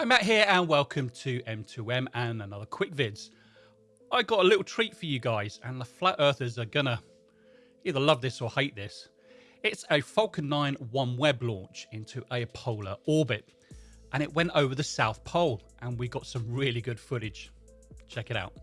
Hi, Matt here, and welcome to M2M and another quick vids. I got a little treat for you guys, and the flat earthers are gonna either love this or hate this. It's a Falcon 9 OneWeb launch into a polar orbit, and it went over the South Pole, and we got some really good footage. Check it out.